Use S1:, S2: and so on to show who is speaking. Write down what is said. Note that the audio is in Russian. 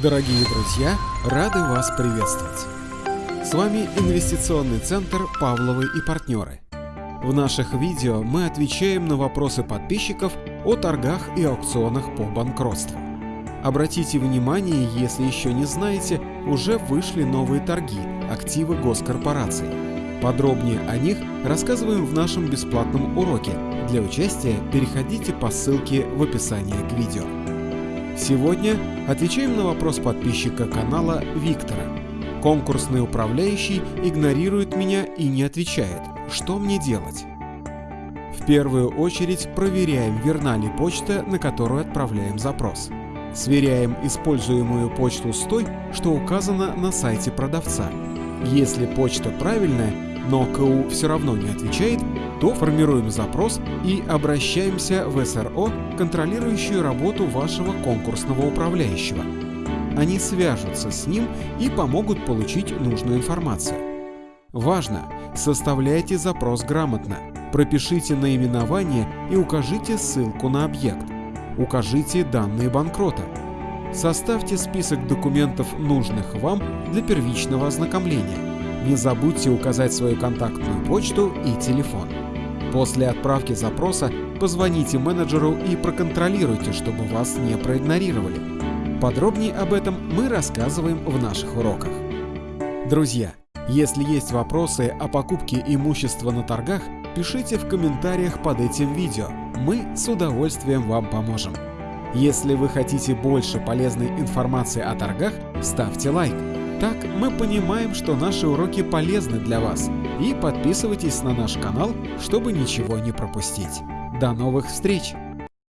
S1: Дорогие друзья, рады вас приветствовать. С вами инвестиционный центр «Павловы и партнеры». В наших видео мы отвечаем на вопросы подписчиков о торгах и аукционах по банкротству. Обратите внимание, если еще не знаете, уже вышли новые торги, активы госкорпораций. Подробнее о них рассказываем в нашем бесплатном уроке. Для участия переходите по ссылке в описании к видео. Сегодня отвечаем на вопрос подписчика канала Виктора. Конкурсный управляющий игнорирует меня и не отвечает. Что мне делать? В первую очередь проверяем, верна ли почта, на которую отправляем запрос. Сверяем используемую почту с той, что указано на сайте продавца. Если почта правильная, но КУ все равно не отвечает, то формируем запрос и обращаемся в СРО, контролирующую работу вашего конкурсного управляющего. Они свяжутся с ним и помогут получить нужную информацию. Важно! Составляйте запрос грамотно. Пропишите наименование и укажите ссылку на объект. Укажите данные банкрота. Составьте список документов, нужных вам для первичного ознакомления. Не забудьте указать свою контактную почту и телефон. После отправки запроса позвоните менеджеру и проконтролируйте, чтобы вас не проигнорировали. Подробнее об этом мы рассказываем в наших уроках. Друзья, если есть вопросы о покупке имущества на торгах, пишите в комментариях под этим видео. Мы с удовольствием вам поможем. Если вы хотите больше полезной информации о торгах, ставьте лайк. Так мы понимаем, что наши уроки полезны для вас. И подписывайтесь на наш канал, чтобы ничего не пропустить. До новых встреч!